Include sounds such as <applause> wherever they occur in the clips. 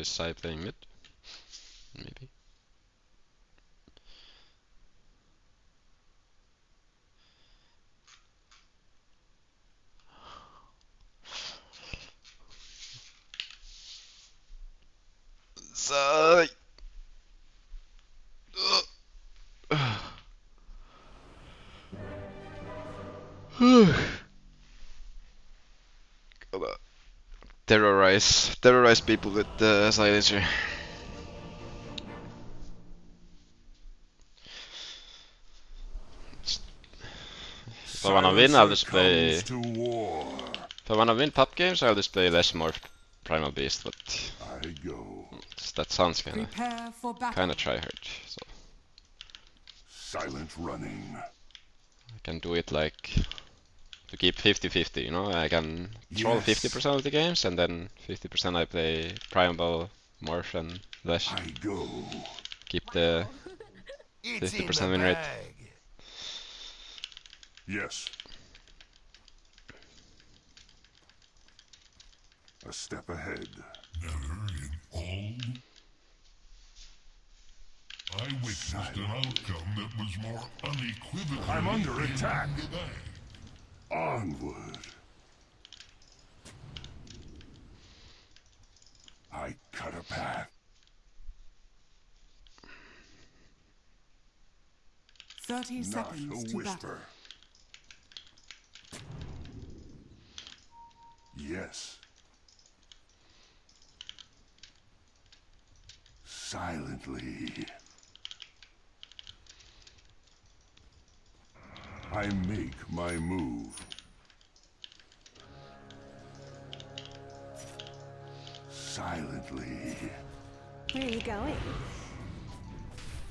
is Sai playing terrorize, terrorize people with the silencer. If I wanna win, I'll just play. Comes to. If I wanna win pub games, I'll just play less more Primal Beast, but I go. that sounds kinda Prepare for battle. kinda tryhard. So Silent running. I can do it like to keep 50-50, you know? I can control 50% of the games and then 50% I play Primal, Morph and Lash. I go. Keep the 50% in win rate. Yes. A step ahead. Never in all. I witnessed an outcome that was more unequivocally I'm under in attack. Onward. I cut a path. Thirty Not seconds a to battle. whisper. Yes. Silently. I make my move.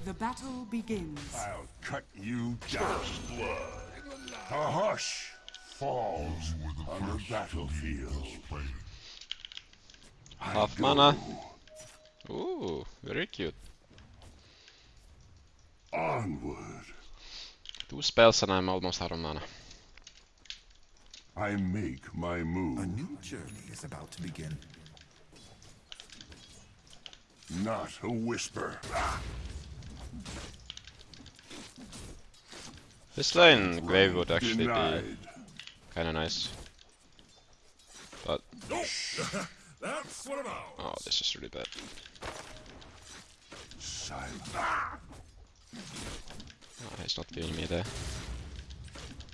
The battle begins. I'll cut you down. Blood. A hush falls You were the on the first battlefield. this place. half mana. Ooh, very cute. Onward. Two spells and I'm almost out of mana. I make my move. A new journey is about to begin. Not a whisper. This lane Grave would actually be kinda nice. But That's what about. oh, this is really bad. Oh, he's not giving me there.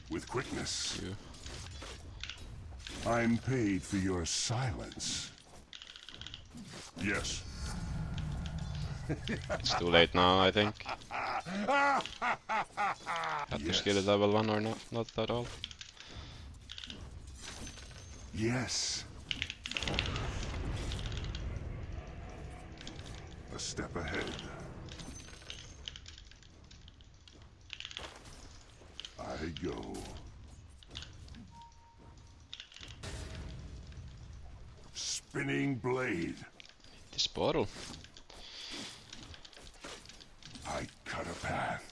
With quickness. I'm paid for your silence. Yes. It's too late now, I think. Had to Yes. skill at level 1 or not, not at all. Yes. A step ahead. I go. Spinning blade. This bottle. I cut a path.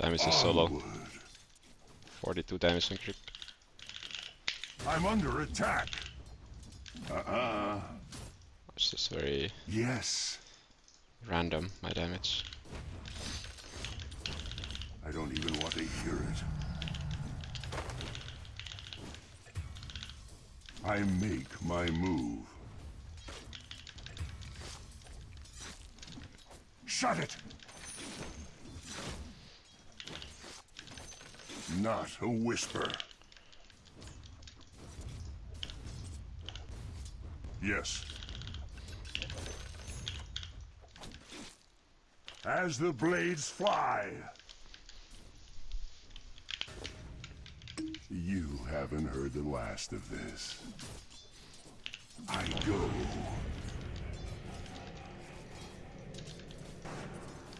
Damage is so low. 42 damage on creep. I'm under attack. Uh-uh. It's just very Yes. random, my damage. I don't even want to hear it. I make my move. Shut it! Not a whisper. Yes. As the blades fly. You haven't heard the last of this. I go.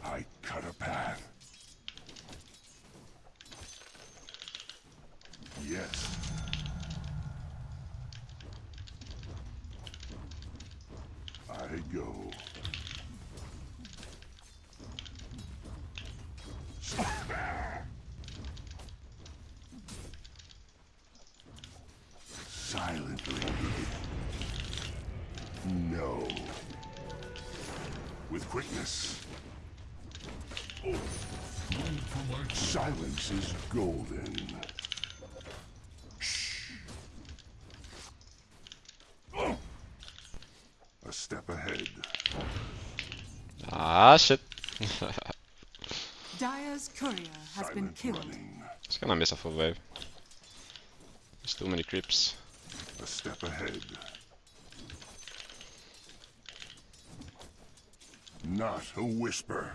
I cut a path. Yes. I go. Silently. No. With quickness. Silence is golden. Shh. Oh. A step ahead. Ah, shit. Dire's courier has been killed. running. It's gonna miss a full wave. There's too many creeps. A step ahead. Not a whisper.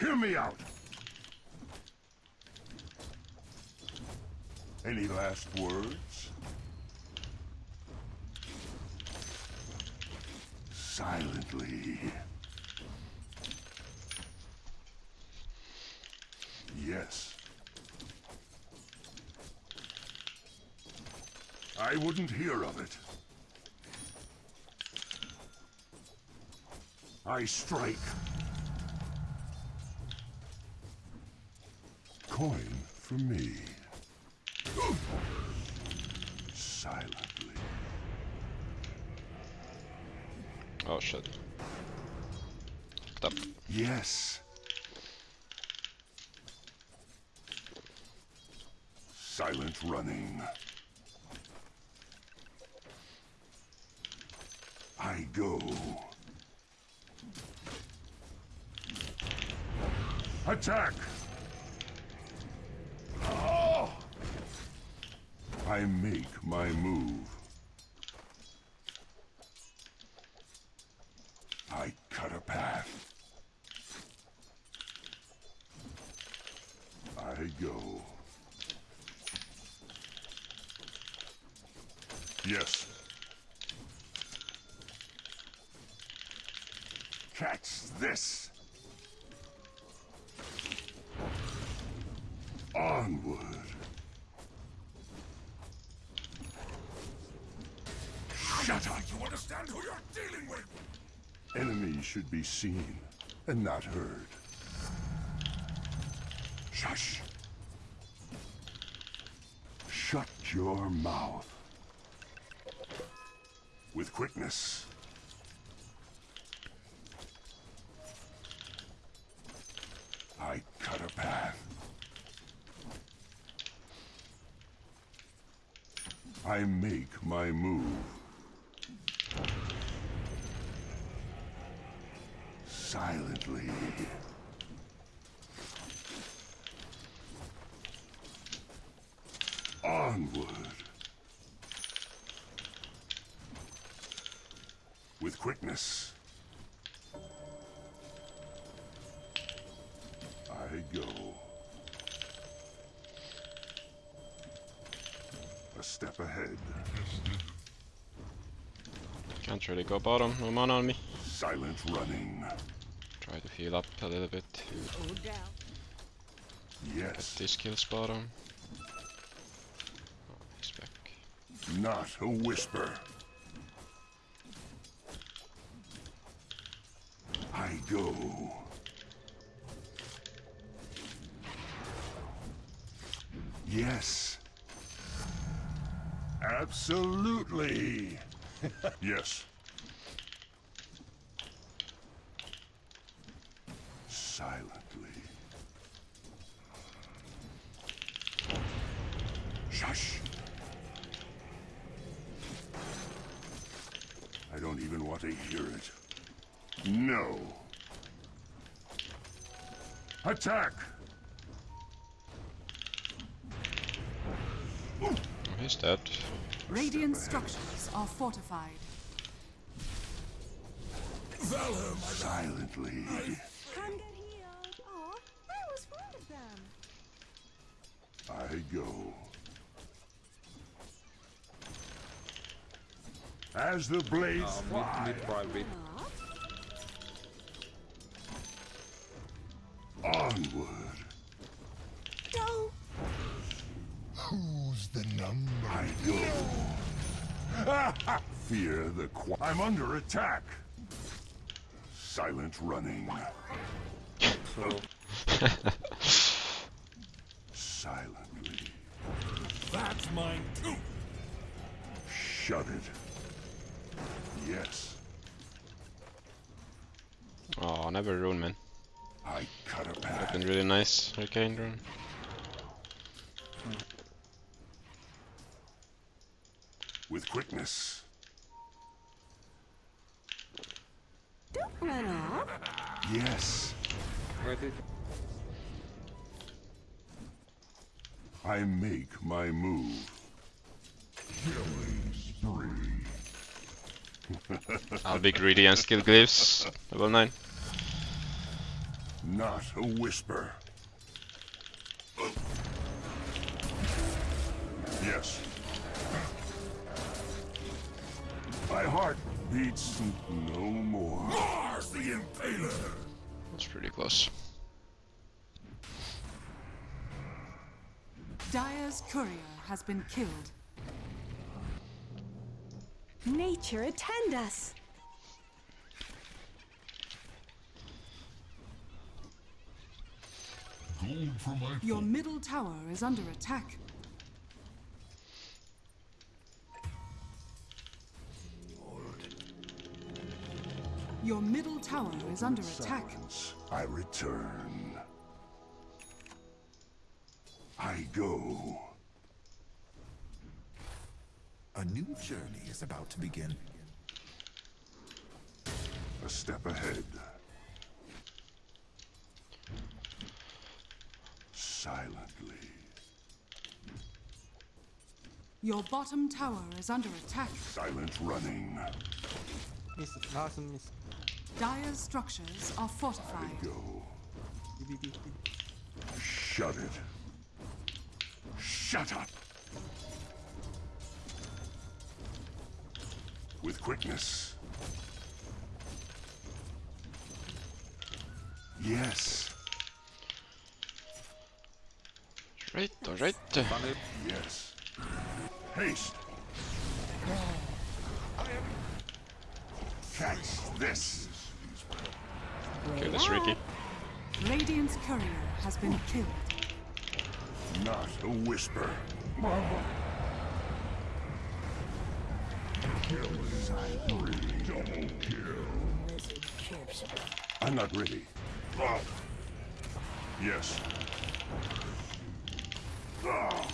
Hear me out. Any last words? Silently. Yes. I wouldn't hear of it. I strike. Coin for me. Silently. Oh shit. Yes. Silent running. I go. Attack! Oh! I make my move. I cut a path. I go. Yes. Catch this. Onward. Shut up. You understand who you're dealing with? Enemies should be seen and not heard. Shush. Shut your mouth. With quickness. I cut a path. I make my move. Silently. Onward. With quickness. I go. A step ahead. Can't really go bottom. No mana on me. Silent running. Try to heal up a little bit. Yes. This kills bottom. Oh, he's back. Not a whisper. I go. Yes. Absolutely. <laughs> yes. Radiant structures are fortified. Valor, my Silently. Come get healed. Aw, I was fond of them. I go. As the blades Uh, fly mid, mid, private. Onward, don't. Who's the number? I go. <laughs> Fear the qu- I'm under attack. Silent running. So, Silently. That's mine too. Shut it. Yes, Oh, never rune, man. I cut a That path. been really nice, Arcane rune. With quickness. Don't run off. Yes, Wait, it- I make my move. I'll be greedy and skill glyphs. Level 9. Not a whisper. Yes. My heart beats no more. Mars the Impaler. That's pretty close. Dire's courier has been killed. Nature attend us. Gold for my Your middle tower is under attack. Your middle tower is under attack. I return. I go. A new journey is about to begin. A step ahead. Silently. Your bottom tower is under attack. Silent running. miss, last miss. Dire's structures are fortified. Go. Shut it. Shut up. With quickness. Yes. Right, alright. Yes. Haste. Catch this. Okay, that's Riki. Radiant's courier has been killed. Not a whisper. Double kill. I'm not ready. Yes. Ah.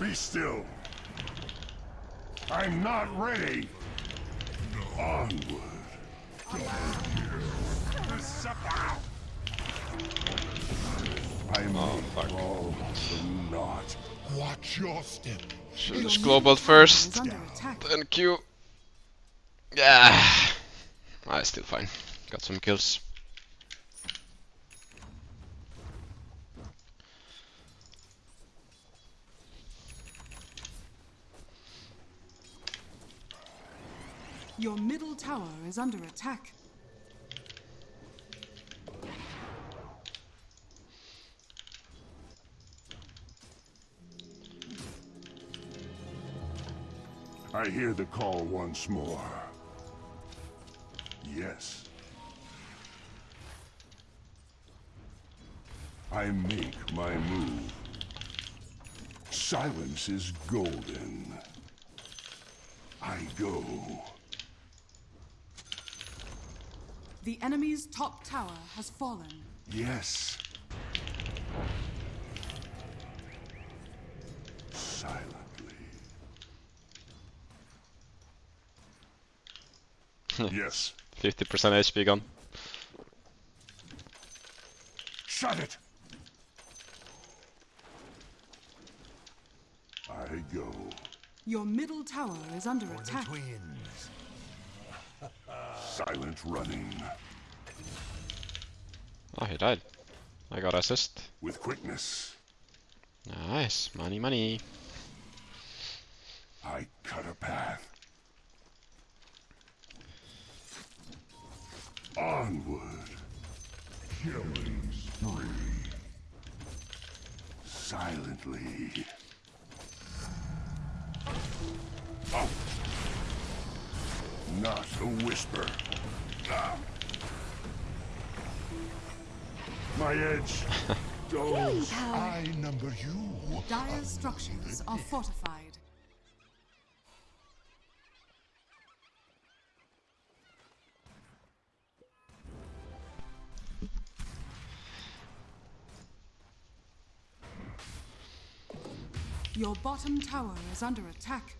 Be still. I'm not ready. Onward. I Oh, make fuck. all the naught. Watch your step. Should just middle global first, Is under attack. then Q. Yeah. Ah, still fine. Got some kills. Your middle tower is under attack. I hear the call once more. Yes. I make my move. Silence is golden. I go. The enemy's top tower has fallen. Yes. Silently. <laughs> yes. 50% HP gone. Shut it! I go. Your middle tower is under For the attack. twins. Silent running. Oh, he died. I got assist. With quickness. Nice. Money, money. I cut a path. Onward. Killing spree. Silently. Not a whisper. Ah. My edge. <laughs> Power. I number you. Dire's structures are fortified. Your bottom tower is under attack.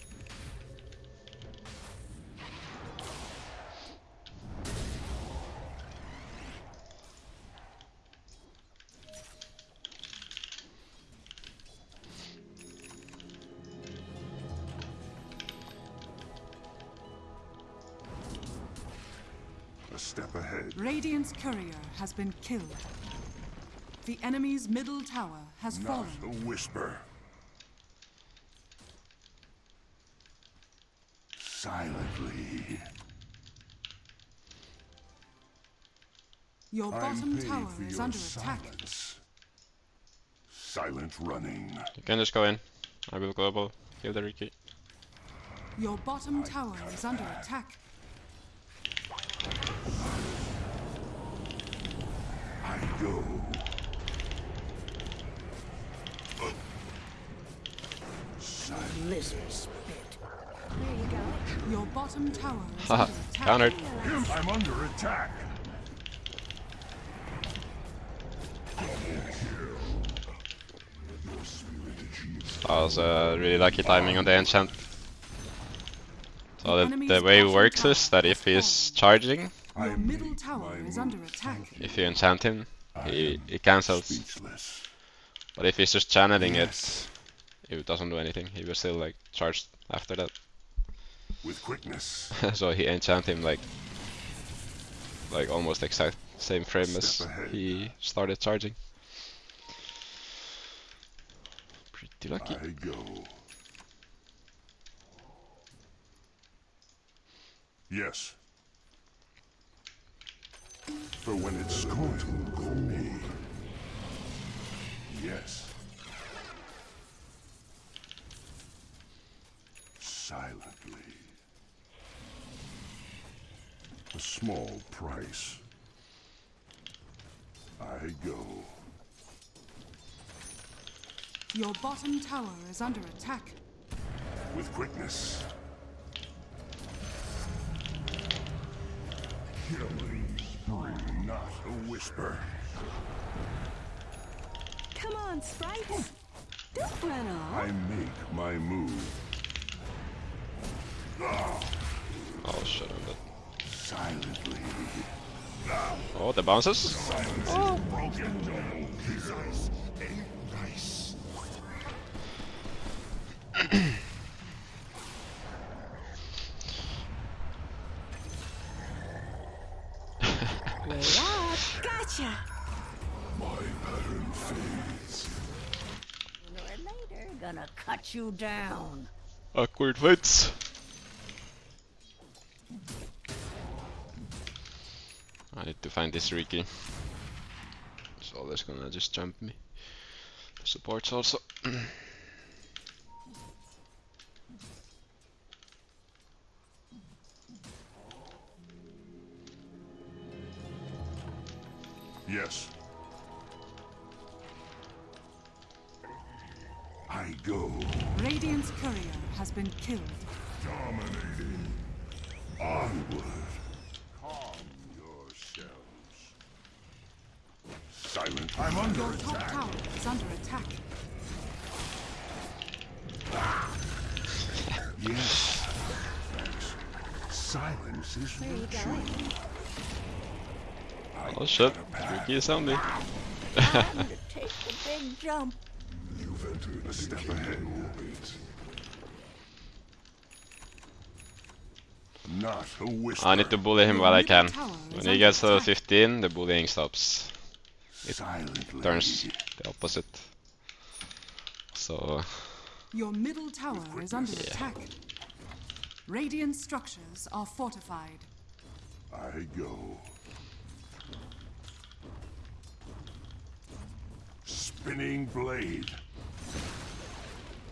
Radiant's courier has been killed. The enemy's middle tower has Not fallen. a whisper. Silently. Your bottom tower for is your under attack. Silent running. You can just go in. I will global. Kill the Riki. Your bottom tower is under attack. I go. Lizard spit. There you go. Your bottom tower is Haha, under attack. countered. I'm under attack. That was uh, really lucky timing on the enchant. So the, the way it works is that if he's charging, I Your middle tower is under attack. if you enchant him, he, he cancels. Speechless. But if he's just channeling Yes. it, it doesn't do anything. He will still like charge after that. With quickness. <laughs> so he enchant him like like almost exact same frame as ahead. he started charging. Pretty lucky. I go. Yes. For when it's going go me. Yes. Silently. A small price. I go. Your bottom tower is under attack. with quickness. Spree, not a whisper. Come on, sprites. Don't run off. I make my move Oh shit, I'm dead. silently. Oh, the bounces? Oh. Broken. His eyes ain't nice. <clears throat> Way up. Gotcha. My pattern fades. Sooner or later, gonna cut you down. Awkward fights. I need to find this Riki. It's always gonna just jump me. The supports also. Yes. Been killed. Dominating. Onward. Calm yourselves. Silent. I'm under Your top tower is under attack. Yes. Thanks. Silence is Where you virtue. Oh shit, Riki is on me. <laughs> Time to take the big jump. You've entered a step ahead. Not a whisper. I need to bully him while I can. When he gets to 15, the bullying stops. Silently. Turns the opposite. So, Your middle tower is under Yeah. attack. Radiant structures are fortified. I go. Spinning blade.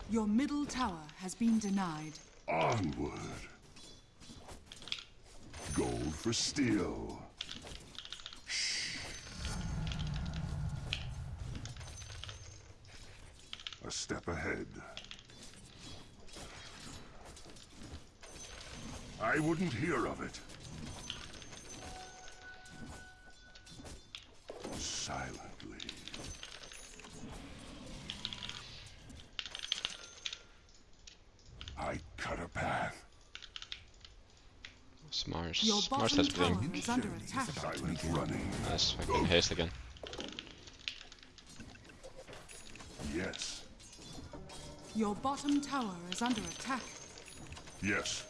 Your middle tower has been denied. Onward. For steel. A step ahead. I wouldn't hear of it. Silently. I cut a path. Smars. Your Smars bottom has tower bling. is under Journey is attack. about to Silent begin. running. Nice fucking haste again. Yes. Your bottom tower is under attack. Yes.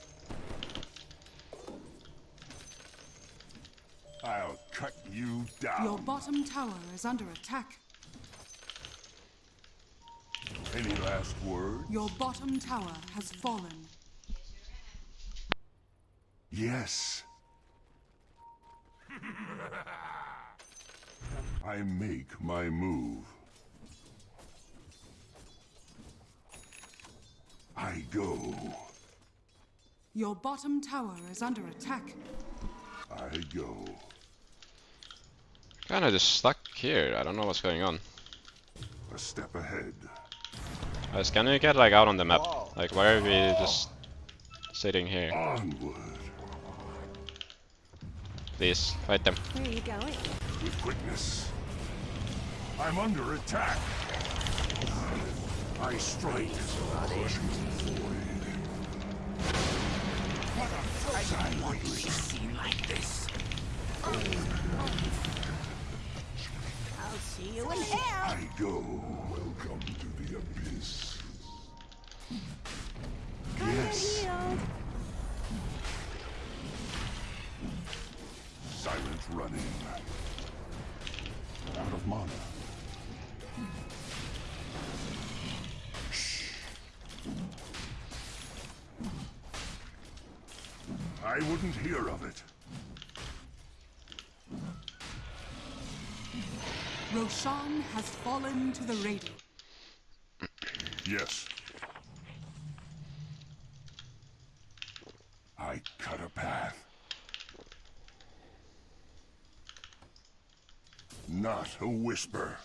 I'll cut you down. Your bottom tower is under attack. Any last words? Your bottom tower has fallen. Yes. I make my move. I go. Your bottom tower is under attack. I go. Kinda just stuck here. I don't know what's going on. A step ahead. Guys, can we get like out on the map? Like, why are we just sitting here? Onward. Please, fight them. Where are you going? With quickness. I'm under attack. I strike. I'll see you in hell. I go. Welcome to the abyss. Kinda Yes. healed. Silent running. Out of mana. Shh. I wouldn't hear of it. Roshan has fallen to the Radiant. Yes. I cut a path. Not a whisper.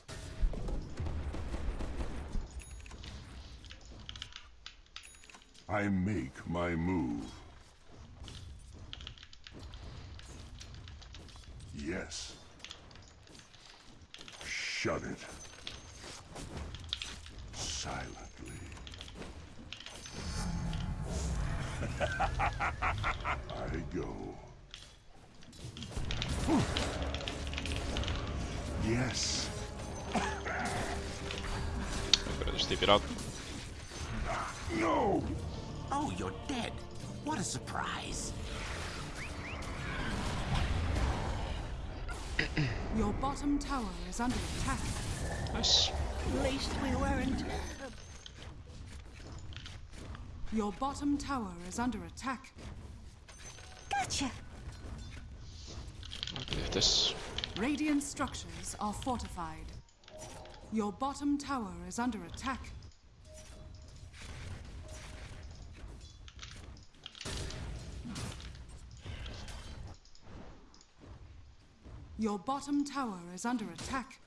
I make my move. Yes. Shut it. Silently. <laughs> I go. Yes. Better just keep it out. No. Oh, you're dead. What a surprise. <clears throat> Your bottom tower is under attack. Nice. At least we weren't. Your bottom tower is under attack. Gotcha. I'll leave this. Radiant structures are fortified. Your bottom tower is under attack. Your bottom tower is under attack.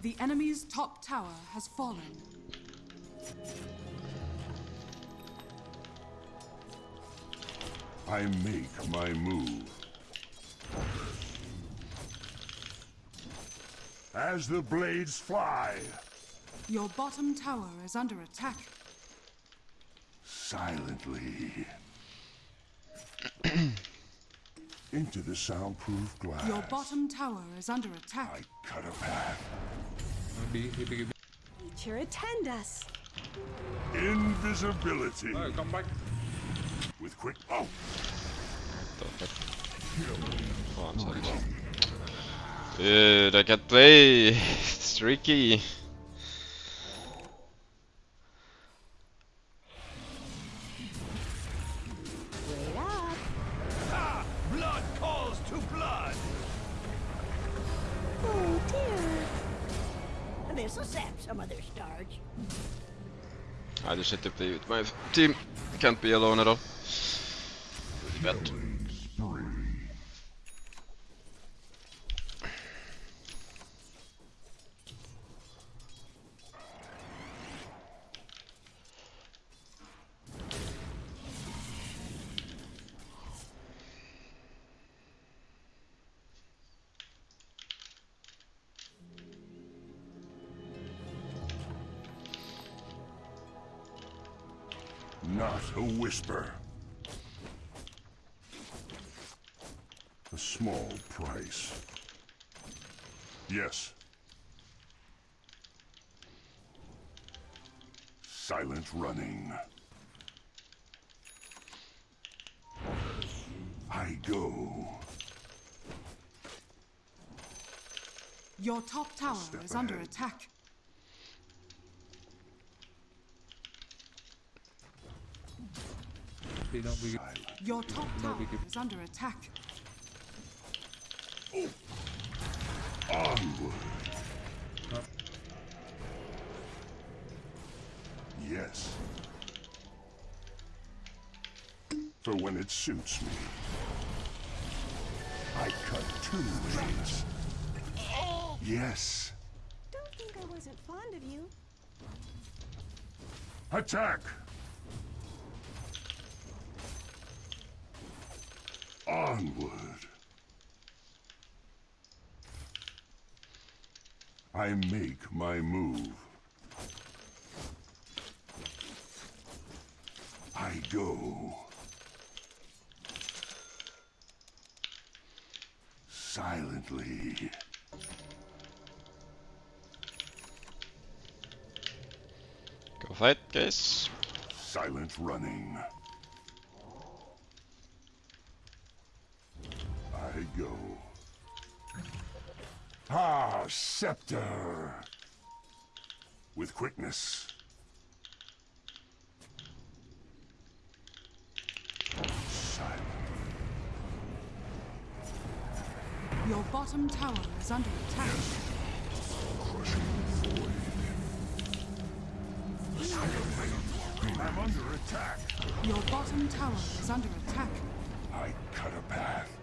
The enemy's top tower has fallen. I make my move. As the blades fly, Your bottom tower is under attack. silently. <clears throat> Into the soundproof glass. Your bottom tower is under attack. I cut a path. Nature attend us. Invisibility. Oh, come back. With quick. Oh, The fuck? Oh, I'm sorry. Dude, I can't play. <laughs> It's tricky. Wait up. Blood calls to blood. Oh dear. This'll sap some of their starch. I just had to play with my team. Can't be alone at all. Not a whisper. A small price. Yes. Silent running. I go. Your top tower Step is under attack. Please don't be Silent. Your top tower is under attack. Onward. Yes. For when it suits me. I cut two ways. Yes. Don't think I wasn't fond of you. Attack! Onward. I make my move. I go. Silently. Go fight, guys. Silent running. I go. Ah, scepter. With quickness. Silent. Your bottom tower is under attack. Crushing void. I'm under attack. Your bottom tower is under attack. I cut a path.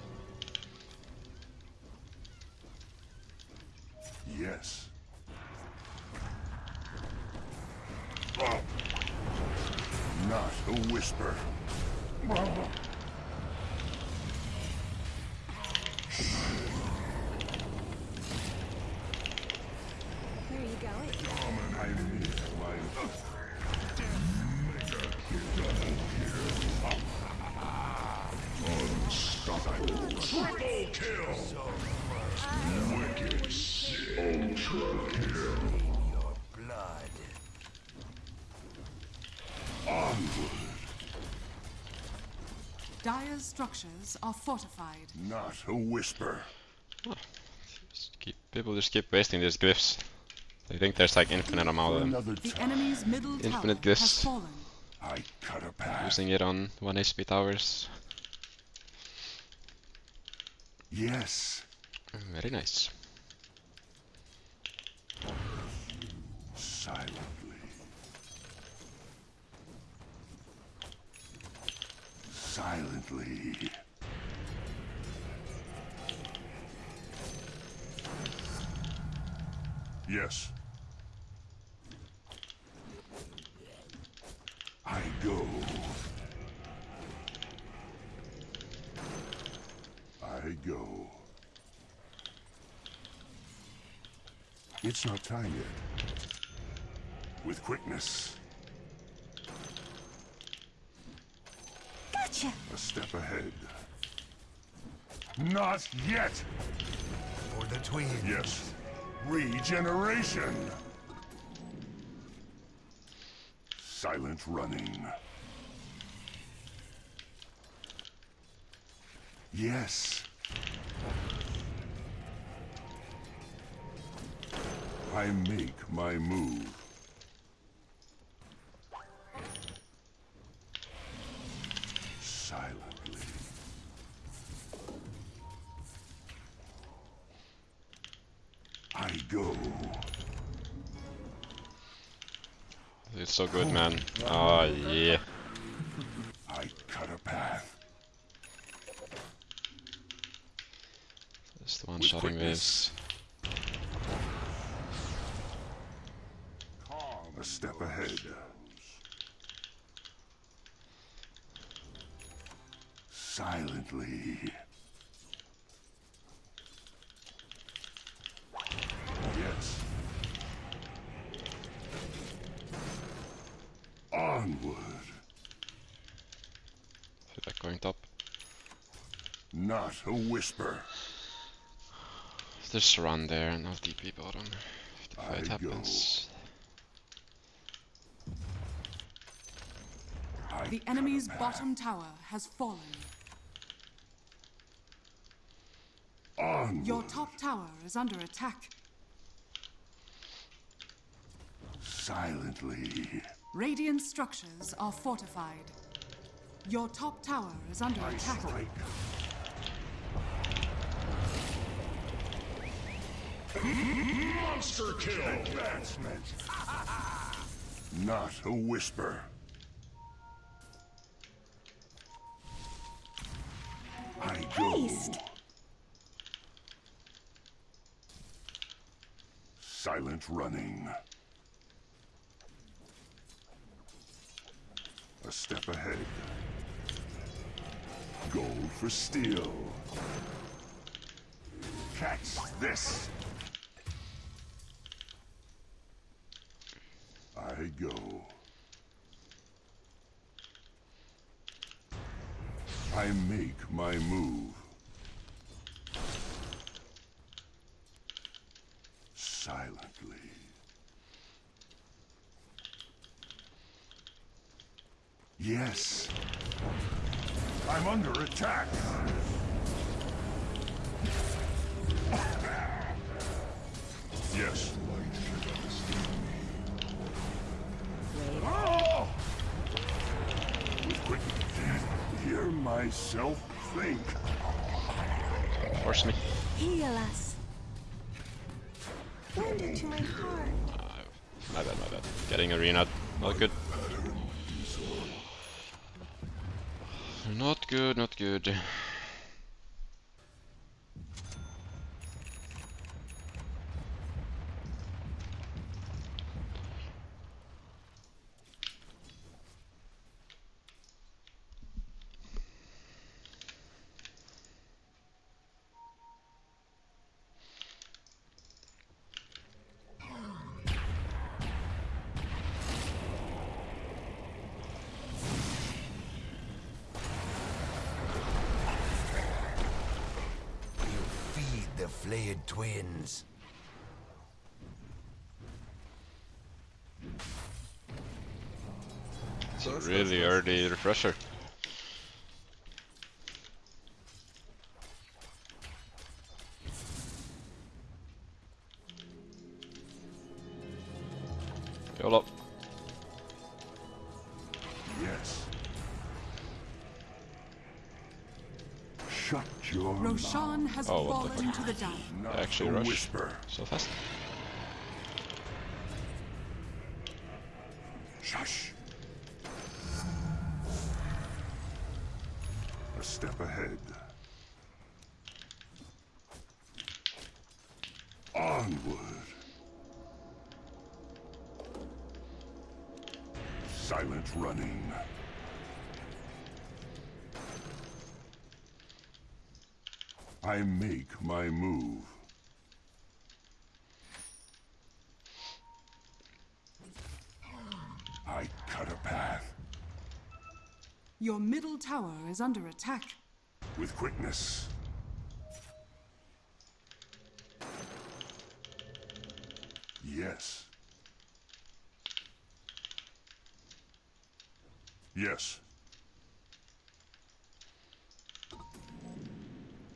Yes. Oh. Not a whisper. Where are you going? I need my Dire's structures are fortified. Not a whisper. Just keep, people just keep wasting these glyphs. They think there's like infinite amount of them. The enemy's middle Infinite glyphs. I cut a path. Using it on 1 HP towers. Yes. Mm, very nice. Silently. Silently. Yes. I go. I go. It's not time yet. With quickness, Gotcha! a step ahead. Not yet! For the twins. Yes. Regeneration! Silent running. Yes. I make my move. So good, man. Oh, yeah. I cut a path. Just one With shotting quickness. waves. A step ahead. Silently. Yes. Onward. Not a whisper. Just run there and I'll TP bottom if the fight I go. happens. The enemy's a bottom tower has fallen. Onward. Your top tower is under attack. Silently. Radiant structures are fortified. Your top tower is under I attack. strike. Monster kill! Advancement. <laughs> Not a whisper. I go. Haste. Silent running. A step ahead. Gold for steel. Catch this. I go. I make my move. Silently. Yes. I'm under attack. Yes. Oh! Quick. Hear myself think. Force me. Heal us. Wounded to my heart. Ah, my bad, my bad. Getting arena. Not good. Not good, not good. Feed the flayed twins. It's a really early refresher. YOLO. Yes. Shut your mouth. Roshan has Oh, what the fallen to the down. Not Actually rush. whisper. So fast. Your middle tower is under attack. with quickness. Yes. Yes.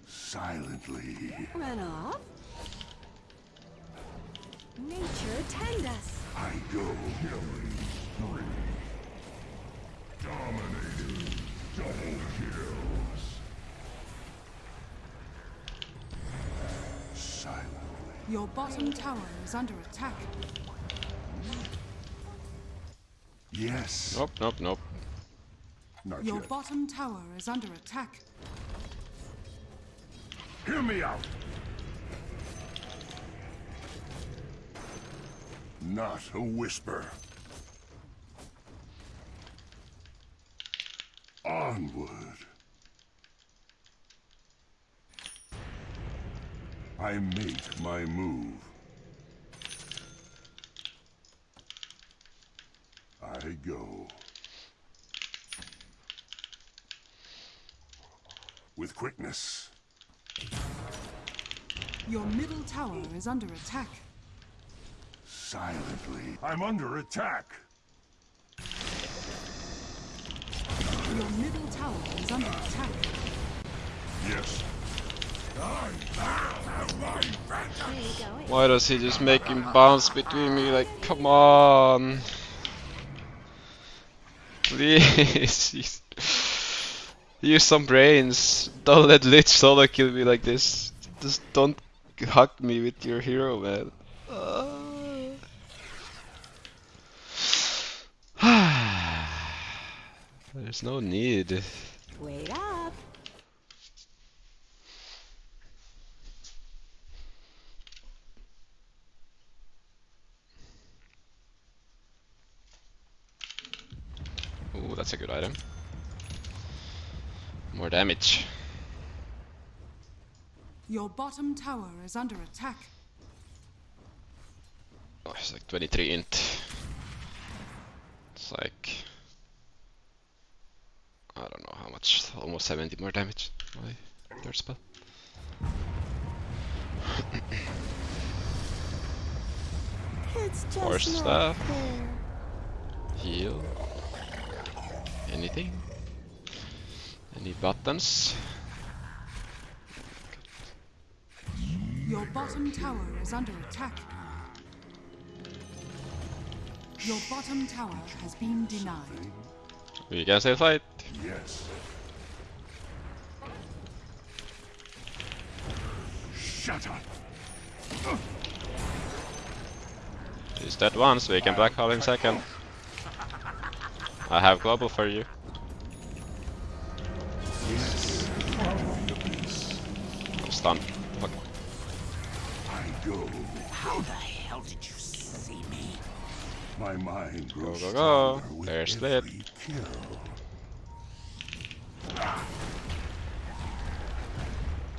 Silently. Run Your bottom tower is under attack. Yes. Nope, nope, nope. Not Your yet. bottom tower is under attack. Hear me out. Not a whisper. Onward. I make my move. I go. With quickness. Your middle tower is under attack. Silently. I'm under attack. Your middle tower is under attack. Yes. Why does he just make him bounce between me? Like, come on. Please. <laughs> use- some brains. Don't let Lich solo kill me like this. Just don't hug me with your hero, man. <sighs> There's no need. Wait up. Ooh, that's a good item. More damage. Your bottom tower is under attack. Oh, it's like 23 int. It's like... I don't know how much, almost 70 more damage. My third spell. It's just Force not stuff. Heal. Anything? Any buttons? Your bottom tower is under attack. Your bottom tower has been denied. We can still fight. Yes. Shut up. He's dead once, we can black hole in second. I have global for you. Yes. I'm stunned. Fuck. I go. How the hell did you see me? My mind grows go, go. stronger There's every Lit. kill.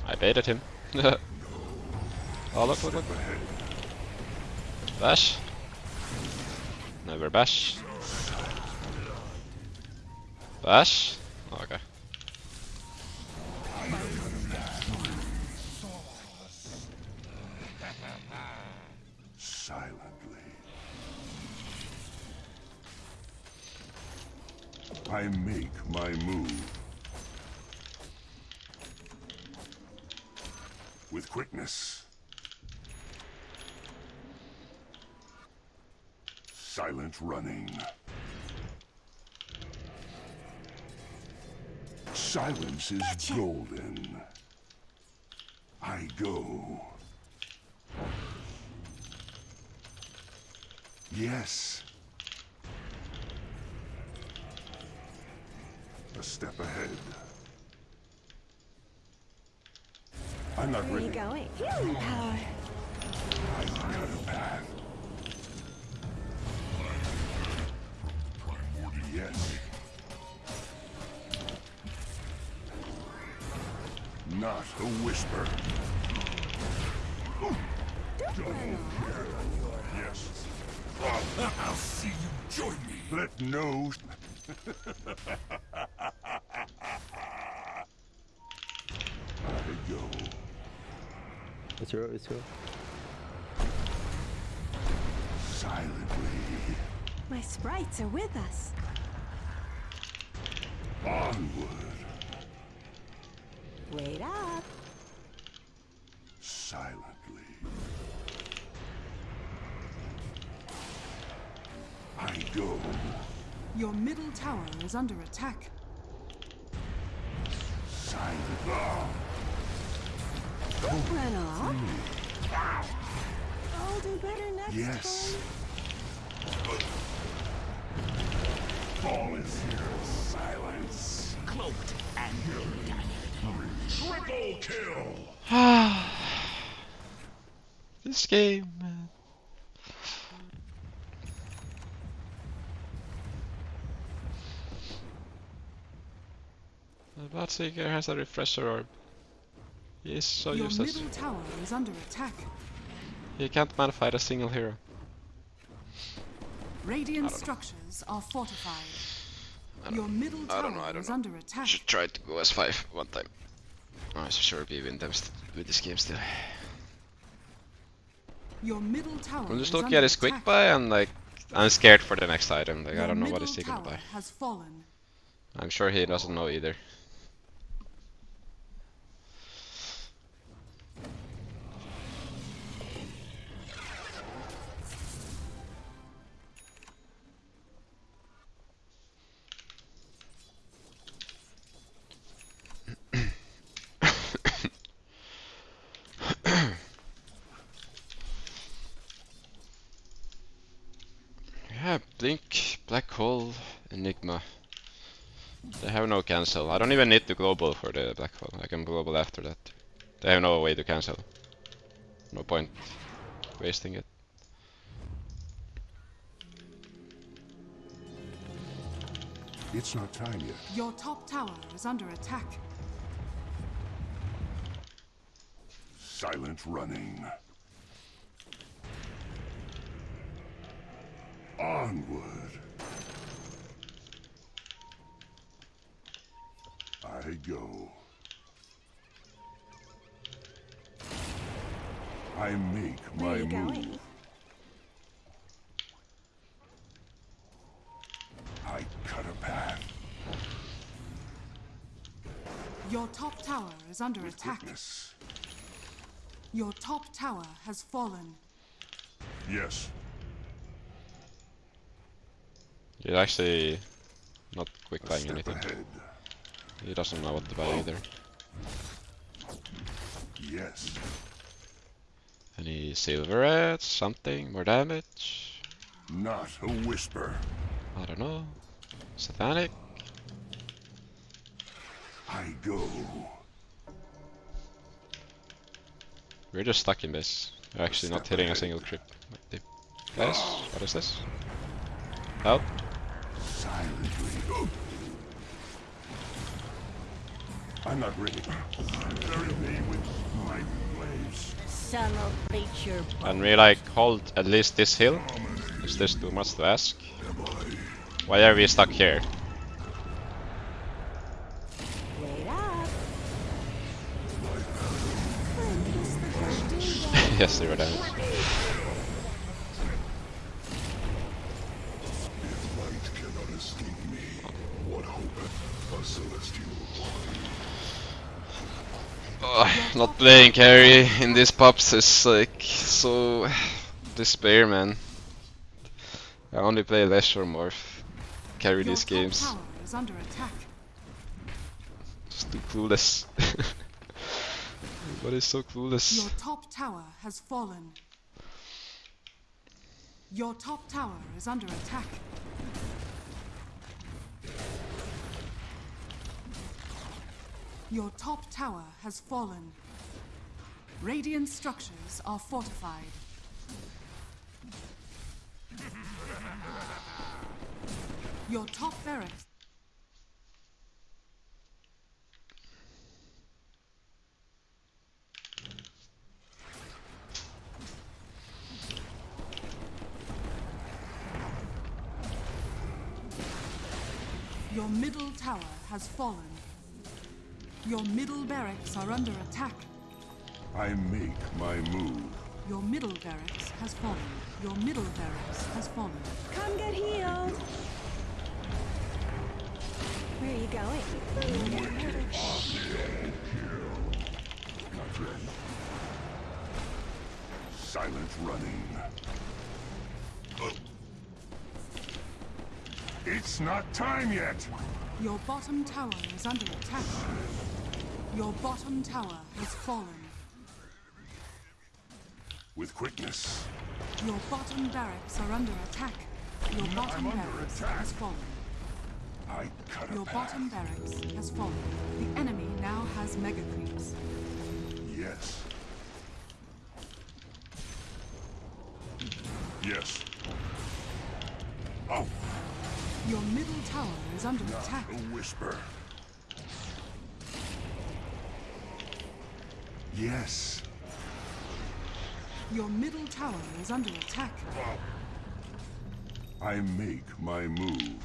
I baited him. <laughs> oh look, look, look. Bash. Never bash. Bash? Oh, okay. I make my move. With quickness. Silent running. Silence is golden. I go. Yes. A step ahead. I'm not Where are you ready. going? Healing power. I cut a path. Yes. Not a whisper. Yes. I'll see you join me. Let no. <laughs> I go. It's your, it's your. Silently. My sprites are with us. Onward. Wait up. Silently. I go. Your middle tower is under attack. Silently. Don't run off. I'll do better next Yes. time. Fall is here. Silence. Cloaked and Triple <sighs> kill. This game, man. The Bloodseeker has a refresher orb. He is so Your useless. middle tower is under attack. He can't man fight a single hero. Radiant structures are fortified. I don't- Your middle I don't know, I don't know. under attack. Should try to go S5 <laughs> one time. Oh, I sure be win them with this game still. Your middle tower I'm just looking at his quick buy and like I'm scared for the next item. Like Your I don't know what he's taking to buy. has fallen. I'm sure he doesn't know either. Yeah, Blink, Black Hole, Enigma. They have no cancel. I don't even need to global for the Black Hole. I can global after that. They have no way to cancel. No point wasting it. It's not time yet. Your top tower is under attack. Silent running. Onward. I go. I make Where my you move. going? I cut a path Your top tower is under with attack. quickness. Your top tower has fallen. Yes, He's actually not quick a buying anything. ahead. He doesn't know what to buy either. Yes, Any Silver Edge, something, more damage? not a whisper. I don't know. Satanic? I go. We're just stuck in this. We're actually not hitting a single creep. Guys, what is this? Help? Silently. I'm not ready. Bury me with my blaze. Sun'll bleach And we like hold at least this hill? Is this too much to ask? Why are we stuck here? Wait up. <laughs> yes, they were damage. Ugh, not playing carry in these pups is like so <sighs> despair, man. I only play Leisure Morph. Carry Your these games. tower is under attack. Just too clueless. <laughs> Everybody's so clueless. Your top tower has fallen. Your top tower is under attack. Your top tower has fallen. Radiant structures are fortified. Your top barracks. Your middle tower has fallen. Your middle barracks are under attack. I make my move. Your middle barracks has fallen. Your middle barracks has fallen. Come get healed. Where are you going? Not ready. Silent running. It's not time yet. Your bottom tower is under attack. Your bottom tower has fallen. With quickness. Your bottom barracks are under attack. Your bottom under barracks has fallen. I cut Your bottom barracks has fallen. The enemy now has mega creeps. Yes. Yes. Your middle tower is under not attack. a whisper. Yes. Your middle tower is under attack. I make my move.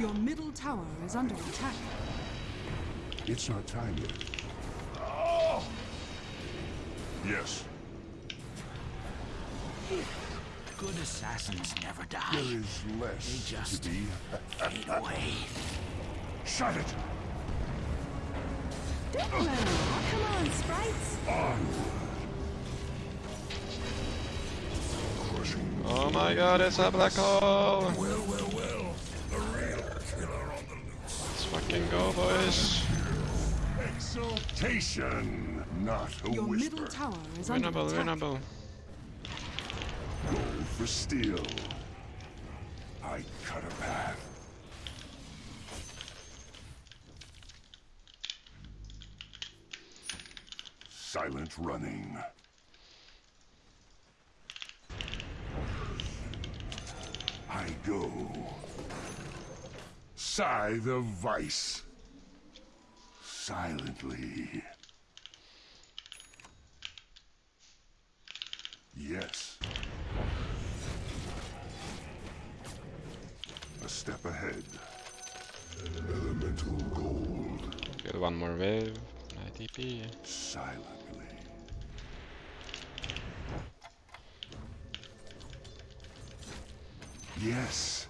Your middle tower is under attack. It's not time yet. Oh! Yes, Good assassins never die. There is less They just- to be. Fade away. Shut it! Come on, sprites. Crushing. Oh my god, it's a black hole! Well, well, well. The real killer on the loose. Let's fucking go, boys. Exaltation, not a Your whisper. middle tower is under Winnable, attack. winnable. For steel. I cut a path. Silent running. I go. Scythe of Vyse. Silently. Yes. Step ahead. Elemental gold. Get one more wave. ITP. Silently. Yes.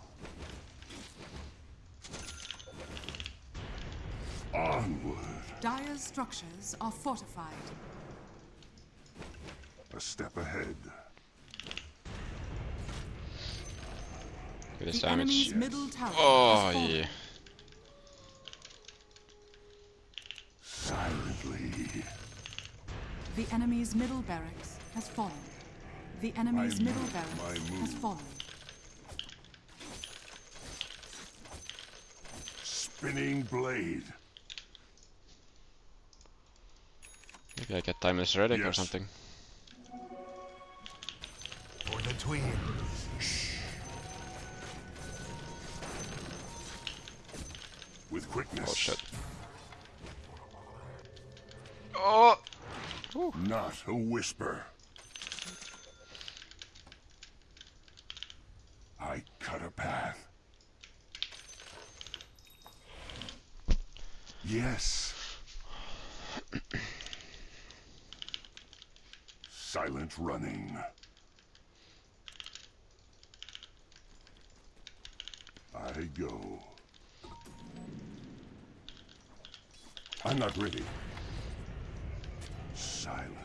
Onward. Dire's structures are fortified. A step ahead. Good The damage. enemy's middle tower Oh, has fallen. yeah. Silently. The enemy's middle barracks has fallen. The enemy's I middle move barracks has fallen. Spinning blade. Maybe I get timeless relic or something. For the twins. Not a whisper. I cut a path. Yes. Silent running. I go. I'm not ready. Silently.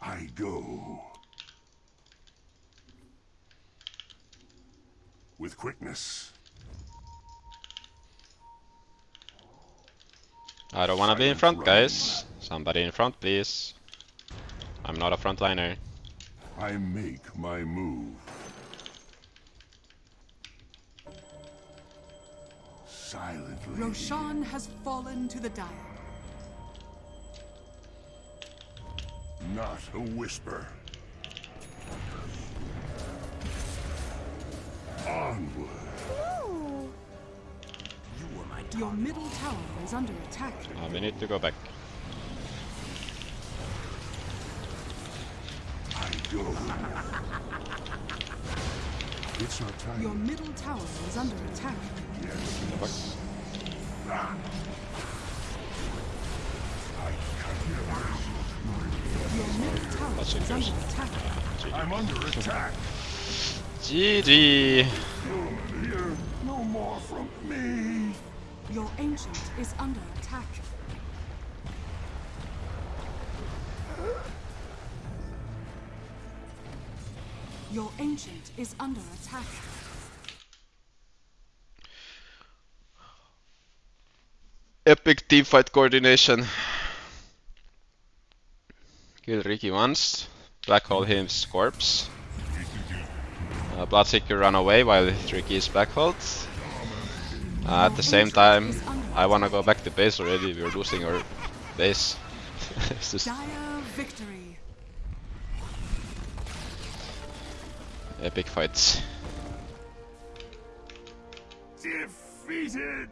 I go. With quickness. I don't wanna be in front, run. guys. Somebody in front, please. I'm not a frontliner. I make my move. Silently. Roshan has fallen to the dire. Not a whisper. Onward. You were my Your middle tower is under attack. Uh, we need to go back. I go. It's not time. Your middle tower is under attack. Yes. Go back. I That's is under interesting. attack. I'm under attack. GG! You'll no more from me. Your ancient is under attack. Your ancient is under attack. Epic teamfight coordination. Kill Riki once. Black hole his corpse. Uh, Bloodseeker run away while Riki is black holed. Uh, at the same time, I wanna go back to base already. We're losing our base. <laughs> it's just victory. epic fights. Defeated.